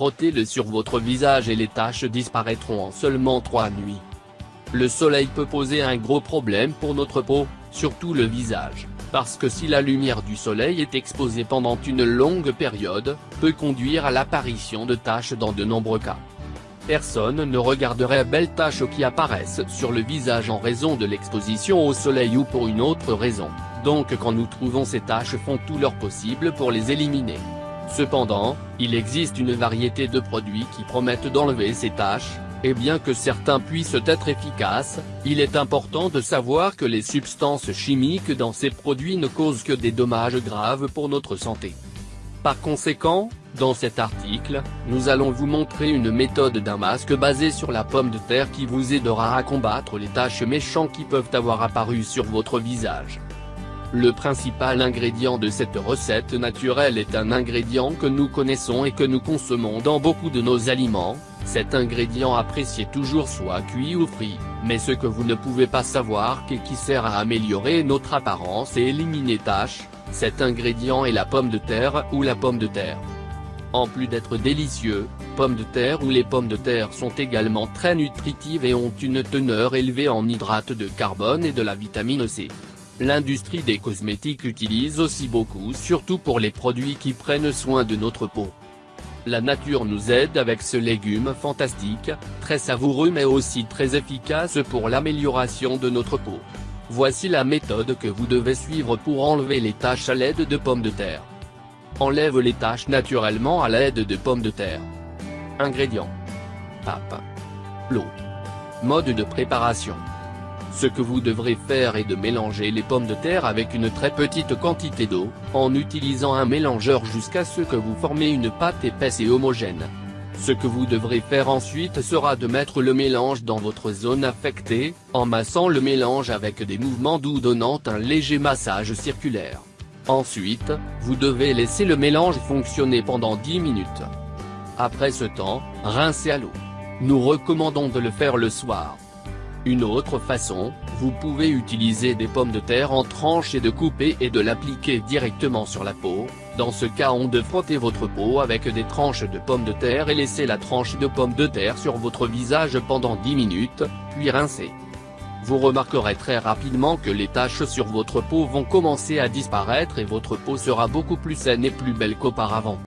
Frottez-le sur votre visage et les taches disparaîtront en seulement 3 nuits. Le soleil peut poser un gros problème pour notre peau, surtout le visage, parce que si la lumière du soleil est exposée pendant une longue période, peut conduire à l'apparition de taches dans de nombreux cas. Personne ne regarderait belles taches qui apparaissent sur le visage en raison de l'exposition au soleil ou pour une autre raison, donc quand nous trouvons ces taches font tout leur possible pour les éliminer. Cependant, il existe une variété de produits qui promettent d'enlever ces taches, et bien que certains puissent être efficaces, il est important de savoir que les substances chimiques dans ces produits ne causent que des dommages graves pour notre santé. Par conséquent, dans cet article, nous allons vous montrer une méthode d'un masque basé sur la pomme de terre qui vous aidera à combattre les taches méchantes qui peuvent avoir apparu sur votre visage. Le principal ingrédient de cette recette naturelle est un ingrédient que nous connaissons et que nous consommons dans beaucoup de nos aliments, cet ingrédient apprécié toujours soit cuit ou frit, mais ce que vous ne pouvez pas savoir qui sert à améliorer notre apparence et éliminer taches, cet ingrédient est la pomme de terre ou la pomme de terre. En plus d'être délicieux, pommes de terre ou les pommes de terre sont également très nutritives et ont une teneur élevée en hydrates de carbone et de la vitamine C. L'industrie des cosmétiques utilise aussi beaucoup surtout pour les produits qui prennent soin de notre peau. La nature nous aide avec ce légume fantastique, très savoureux mais aussi très efficace pour l'amélioration de notre peau. Voici la méthode que vous devez suivre pour enlever les taches à l'aide de pommes de terre. Enlève les taches naturellement à l'aide de pommes de terre. Ingrédients. Pape. L'eau. Mode de préparation. Ce que vous devrez faire est de mélanger les pommes de terre avec une très petite quantité d'eau, en utilisant un mélangeur jusqu'à ce que vous formez une pâte épaisse et homogène. Ce que vous devrez faire ensuite sera de mettre le mélange dans votre zone affectée, en massant le mélange avec des mouvements doux donnant un léger massage circulaire. Ensuite, vous devez laisser le mélange fonctionner pendant 10 minutes. Après ce temps, rincez à l'eau. Nous recommandons de le faire le soir. Une autre façon, vous pouvez utiliser des pommes de terre en tranches et de couper et de l'appliquer directement sur la peau, dans ce cas on de frotter votre peau avec des tranches de pommes de terre et laisser la tranche de pommes de terre sur votre visage pendant 10 minutes, puis rincer. Vous remarquerez très rapidement que les taches sur votre peau vont commencer à disparaître et votre peau sera beaucoup plus saine et plus belle qu'auparavant.